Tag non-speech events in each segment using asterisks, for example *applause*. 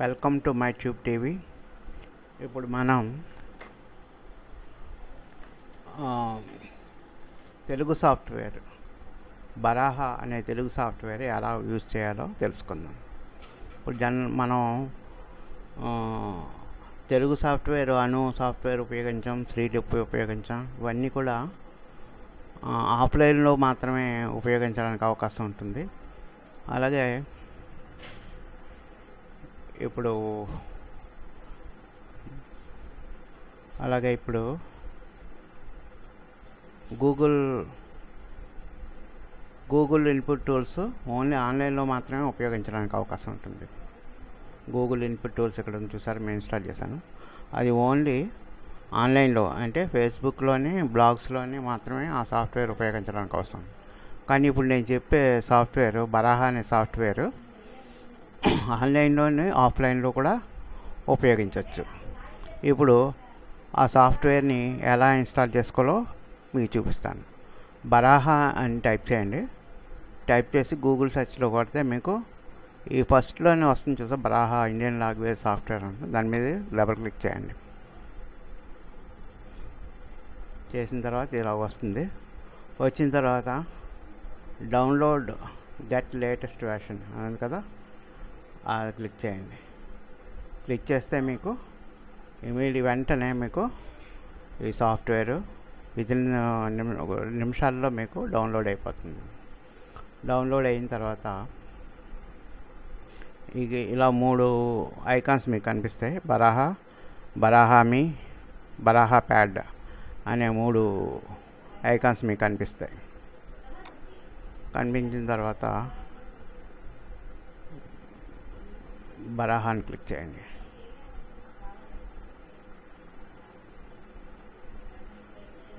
Welcome to my tube TV. ఇప్పుడు మనం Telugu software బరాహ అనే తెలుగు సాఫ్ట్వేర్ ఎలా యూజ్ చేయాలో తెలుసుకుందాం. ఇప్పుడు జన్ మనం తెలుగు సాఫ్ట్వేర్ అను సాఫ్ట్వేర్ ఉపయోగించాం శ్రీలిప్ ఉపయోగించాం. ఇవన్నీ కూడా ఆఫ్లైన్లో మాత్రమే ఉపయోగించడానికి అవకాశం ఉంటుంది. అలాగే ఇప్పుడు అలాగే ఇప్పుడు Google Google input tools only ఆన్లైన్లో మాత్రమే ఉపయోగించడానికి అవకాశం ఉంటుంది. గూగుల్ ఇన్పుట్ టూల్స్ ఇక్కడ చూసారు? మేము ఇన్స్టాల్ చేశాను. అది ఓన్లీ ఆన్లైన్లో అంటే ఫేస్బుక్లోని బ్లాగ్స్లోని మాత్రమే ఆ సాఫ్ట్వేర్ ఉపయోగించడానికి అవసరం. కానీ ఇప్పుడు నేను చెప్పే సాఫ్ట్వేర్ బరాహా అనే సాఫ్ట్వేర్ ఆన్లైన్లోనే ఆఫ్లైన్లో కూడా ఉపయోగించవచ్చు ఇప్పుడు ఆ సాఫ్ట్వేర్ని ఎలా ఇన్స్టాల్ చేసుకోవాలో మీకు చూపిస్తాను. బరాహా అని టైప్ చేయండి. టైప్ చేసి గూగుల్ సెర్చ్లో కొడితే మీకు ఈ ఫస్ట్లోనే వస్తుంది చూసా బరాహా ఇండియన్ లాంగ్వేజ్ సాఫ్ట్వేర్ అంటే దాని మీద డబల్ క్లిక్ చేయండి. చేసిన తర్వాత ఇలా వస్తుంది. వచ్చిన తర్వాత డౌన్లోడ్ గెట్ లేటెస్ట్ వెర్షన్ అనేది కదా అది క్లిక్ చేయండి. క్లిక్ చేస్తే మీకు ఇమీడియట్ వెంటనే మీకు ఈ సాఫ్ట్వేర్ విదిన్ నిమిషాల్లో మీకు డౌన్లోడ్ అయిపోతుంది. డౌన్లోడ్ అయిన తర్వాత ఇక ఇలా మూడు ఐకాన్స్ మీకు కనిపిస్తాయి. బరాహా బరాహామి బరాహా ప్యాడ్ అనే మూడు ఐకాన్స్ మీకు కనిపిస్తాయి. కనిపించిన తర్వాత బరాహాని క్లిక్ చేయండి.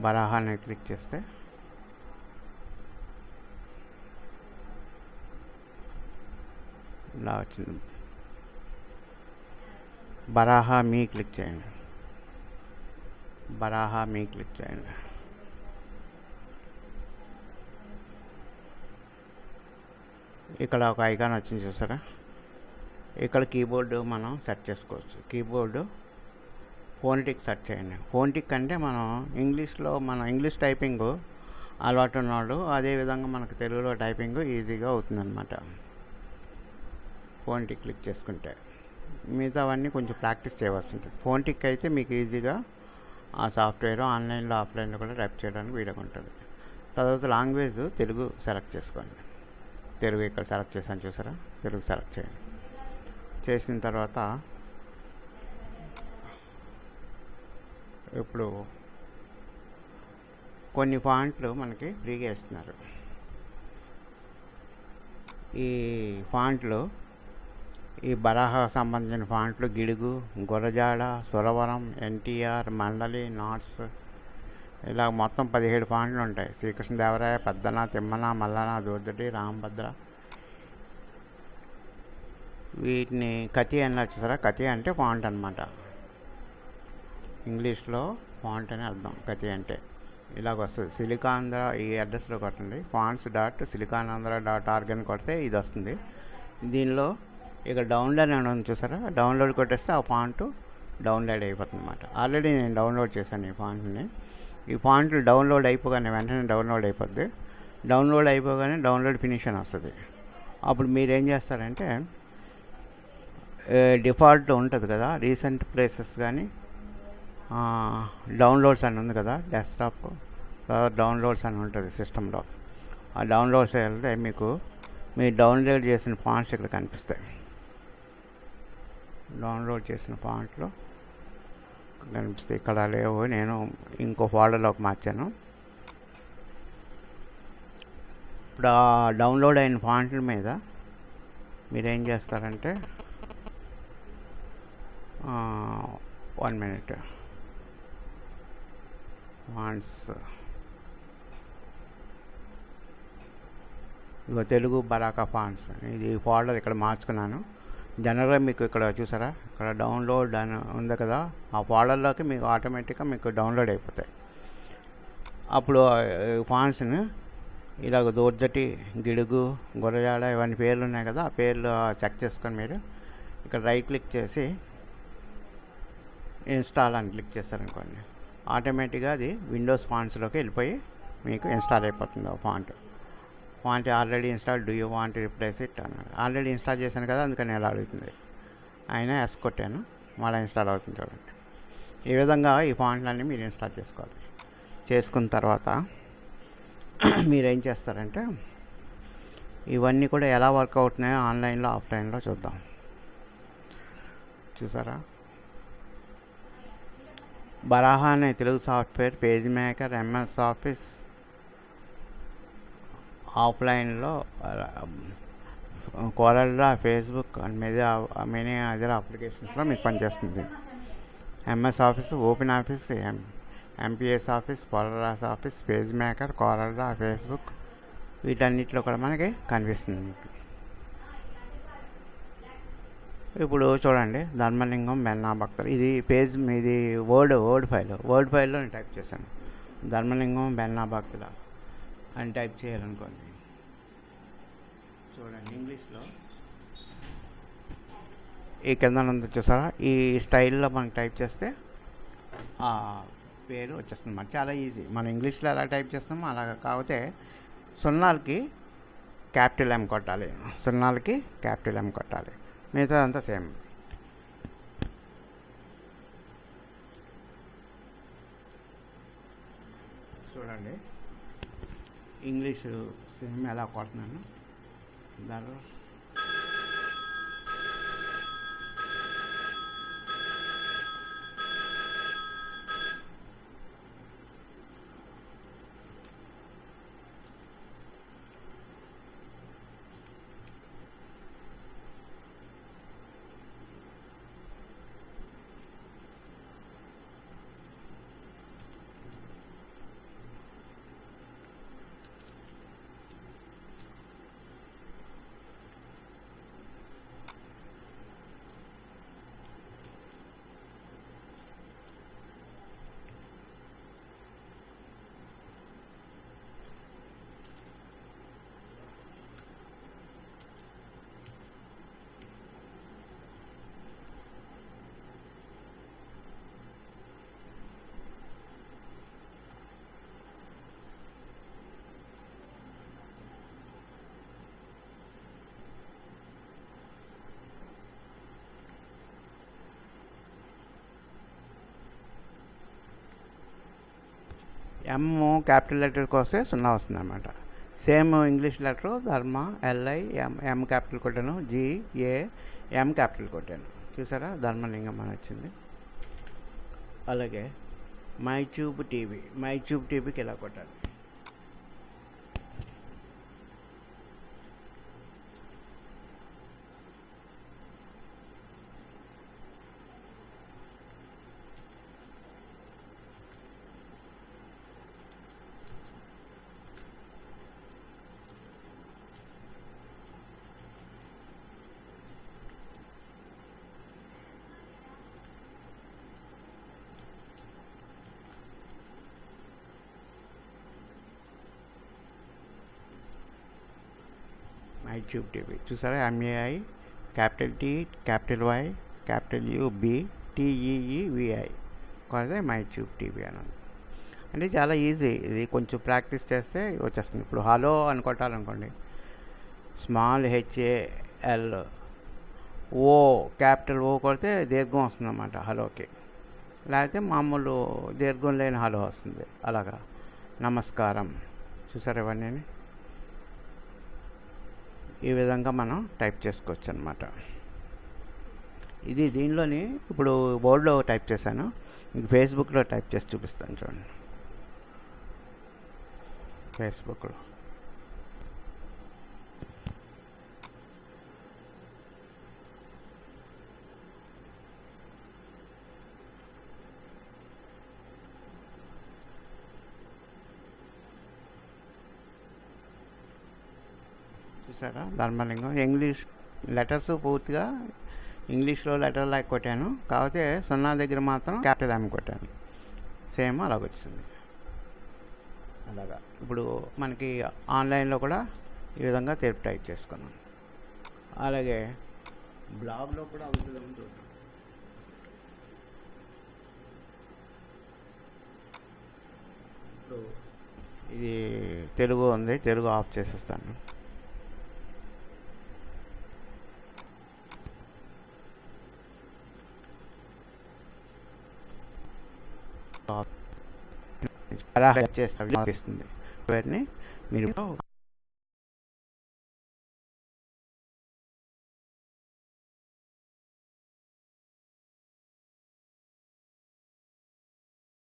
బరాహాని క్లిక్ చేస్తే ఇలా వచ్చింది. బరాహా మీ క్లిక్ చేయండి. బరాహా మీ క్లిక్ చేయండి. ఇక్కడ ఒక ఐకాన్ వచ్చింది చూసారా? ఇక్కడ కీబోర్డు మనం సెట్ చేసుకోవచ్చు. కీబోర్డు ఫోన్టిక్ సెట్ చేయండి. ఫోన్టిక్ అంటే మనం ఇంగ్లీష్లో మన ఇంగ్లీష్ టైపింగ్ అలవాటు ఉన్నాడు అదేవిధంగా మనకు తెలుగులో టైపింగ్ ఈజీగా అవుతుందన్నమాట. ఫోన్టిక్ క్లిక్ చేసుకుంటే మిగతావన్నీ కొంచెం ప్రాక్టీస్ చేయవలసి ఉంటుంది. ఫోన్టిక్ అయితే మీకు ఈజీగా ఆ సాఫ్ట్వేర్ ఆన్లైన్లో ఆఫ్లైన్లో కూడా టైప్ చేయడానికి వీడగా ఉంటుంది. తర్వాత లాంగ్వేజ్ తెలుగు సెలెక్ట్ చేసుకోండి. తెలుగు ఇక్కడ సెలెక్ట్ చేశాను చూసారా? తెలుగు సెలెక్ట్ చేయండి. చేసిన తర్వాత ఇప్పుడు కొన్ని ఫాంట్లు మనకి ఫ్రీగా ఇస్తున్నారు. ఈ ఫాంట్లు ఈ బరాహ సంబంధించిన ఫాంట్లు గిడుగు గురజాడ సురవరం ఎన్టీఆర్ మండలి నాట్స్ ఇలా మొత్తం పదిహేడు ఫాంట్లు ఉంటాయి. శ్రీకృష్ణదేవరాయ పెద్దన తిమ్మన మల్లన దూర్దటి రామభద్ర వీటిని కతి అని సరే కతి అంటే ఫాంట్ అనమాట ఇంగ్లీష్లో ఫాంట్ అని అర్థం కతి అంటే. ఇలాగ వస్తుంది. సిలికాంధ్ర ఈ అడ్రస్లో కొట్టండి. Fonts dot SiliconAndhra dot org అని కొడితే ఇది వస్తుంది. దీనిలో ఇక డౌన్లోడ్ అని ఉంది చూసారా? డౌన్లోడ్ కొట్టేస్తే ఆ ఫాంట్ డౌన్లోడ్ అయిపోతుంది అనమాట ఆల్రెడీ నేను డౌన్లోడ్ చేశాను ఈ ఫాంట్ని ఈ ఫాంట్లు డౌన్లోడ్ అయిపోగానే వెంటనే డౌన్లోడ్ అయిపోద్ది. డౌన్లోడ్ అయిపోగానే డౌన్లోడ్ ఫినిష్ అని వస్తుంది. అప్పుడు మీరు ఏం చేస్తారంటే డిఫాల్ట్ ఉంటుంది కదా రీసెంట్ ప్లేసెస్ కానీ డౌన్లోడ్స్ అని ఉంది కదా డెస్క్టాప్ డౌన్లోడ్స్ అని ఉంటుంది సిస్టంలో. ఆ డౌన్లోడ్స్ వెళ్తే మీకు మీరు డౌన్లోడ్ చేసిన ఫాంట్స్ ఇక్కడ కనిపిస్తాయి. డౌన్లోడ్ చేసిన ఫాంట్లో కనిపిస్తాయి. ఇక్కడ లేవు నేను ఇంకో ఫోల్డర్లోకి మార్చాను. ఇప్పుడు ఆ డౌన్లోడ్ అయిన ఫాంట్ల మీద మీరు ఏం చేస్తారంటే వన్ మినిట్ ఫాంట్స్ ఇగో తెలుగు బరాకా ఫాంట్స్ ఇది ఫోల్డర్ ఇక్కడ మార్చుకున్నాను. జనరల్గా మీకు ఇక్కడ చూసారా? ఇక్కడ డౌన్లోడ్ అని ఉంది కదా. ఆ ఫోల్డర్లోకి మీకు ఆటోమేటిక్గా మీకు డౌన్లోడ్ అయిపోతాయి. అప్పుడు ఫాంట్స్ని ఇలాగ దోర్జటి గిడుగు గురజాడ ఇవన్నీ పేర్లు ఉన్నాయి కదా. ఆ పేర్లు చెక్ చేసుకొని మీరు ఇక్కడ రైట్ క్లిక్ చేసి ఇన్స్టాల్ అని క్లిక్ చేశారనుకోండి. ఆటోమేటిక్గా అది విండోస్ ఫాంట్స్లోకి వెళ్ళిపోయి మీకు ఇన్స్టాల్ అయిపోతుంది ఆ font font already install do you want replace it అన్నాడు. ఆల్రెడీ ఇన్స్టాల్ చేశాను కదా అందుకని ఎలా అడుగుతుంది? ఆయన ఎస్ కొట్టాను. మళ్ళీ ఇన్స్టాల్ అవుతుంది చూడండి. ఈ విధంగా ఈ ఫాంట్లన్నీ మీరు ఇన్స్టాల్ చేసుకోవాలి. చేసుకున్న తర్వాత *clears throat* మీరు ఏం చేస్తారంటే ఇవన్నీ కూడా ఎలా వర్క్ అవుతున్నాయో ఆన్లైన్లో ఆఫ్లైన్లో చూద్దాం. చూసారా? బరాహా అనే Telugu software page maker MS office ఆఫ్లైన్లో కోరల్లా ఫేస్బుక్ అండ్ మీద మెనీ అదర్ అప్లికేషన్స్లో మీకు పనిచేస్తుంది. MS office open office M MPS office కోరల్లాస్ office page maker కోరల్లా ఫేస్బుక్ వీటన్నిటిలో కూడా మనకి కనిపిస్తుంది మీకు. ఇప్పుడు చూడండి ధర్మలింగం మెన్నా భక్తులు. ఇది పేజ్ ఇది వర్డ్ వర్డ్ ఫైల్ వర్డ్ ఫైల్లో నేను టైప్ చేశాను. ధర్మలింగం బెన్నా భక్తుల అని టైప్ చేయాలనుకోండి. చూడండి ఇంగ్లీష్లో ఈ కింద ఉంది చూసారా? ఈ స్టైల్లో మనం టైప్ చేస్తే పేరు వచ్చేస్తుంది మరి చాలా ఈజీ మనం ఇంగ్లీష్లో ఎలా టైప్ చేస్తామో అలా కాకపోతే సున్నాలకి క్యాపిటల్ ఎం కొట్టాలి. సున్నాలకి క్యాపిటల్ ఎం కొట్టాలి. మిగతా అంతా సేమ్. చూడండి. ఇంగ్లీషు సేమ్ ఎలా కొడుతున్నాను? దానిలో ఎమ్ క్యాపిటల్ లెటర్కి వస్తే సున్నా వస్తుంది అనమాట same English letter Dharma L I M M capital కొట్టాను. జి ఏ ఎం క్యాపిటల్ కొట్టాను. చూసారా? ధర్మలింగం అని వచ్చింది. అలాగే మై టీవీ మై టీవీకి ఇలా కొట్టాలి? My tube TV. చూసారా? M A I capital T capital Y capital U B T E E V I కొడితే మై ట్యూబ్ టీవీ అని అంటే చాలా ఈజీ. ఇది కొంచెం ప్రాక్టీస్ చేస్తే వచ్చేస్తుంది. ఇప్పుడు హలో అని కొట్టాలనుకోండి small h a l o capital O కొడితే దీర్ఘం వస్తుంది అన్నమాట హలోకి. లేకపోతే మామూలు దీర్ఘం లేని హలో వస్తుంది. అలాగా. నమస్కారం. చూసారు ఇవన్నీ ఈ విధంగా మనం టైప్ చేసుకోవచ్చు అనమాట ఇది దీనిలోని ఇప్పుడు బోర్డులో టైప్ చేశాను. మీకు ఫేస్బుక్లో టైప్ చేసి చూపిస్తాను చూడండి. ఫేస్బుక్లో. చూసారా? ధర్మలింగం. ఇంగ్లీష్ లెటర్స్ పూర్తిగా ఇంగ్లీష్లో లెటర్ లాగా కొట్టాను. కాకపోతే సున్నా దగ్గర మాత్రం క్యాపిటల్ ఆమె కొట్టాను. సేమ్ అలా వచ్చింది అలాగా. ఇప్పుడు మనకి ఆన్లైన్లో కూడా ఈ విధంగా తెలుపు టైప్ చేసుకున్నాను అలాగే బ్లాగ్లో కూడా అవుతుందేమో చూద్దాం ఇప్పుడు ఇది తెలుగు ఉంది. తెలుగు ఆఫ్ చేసేస్తాను. చేస్తాను వాటిని మీరు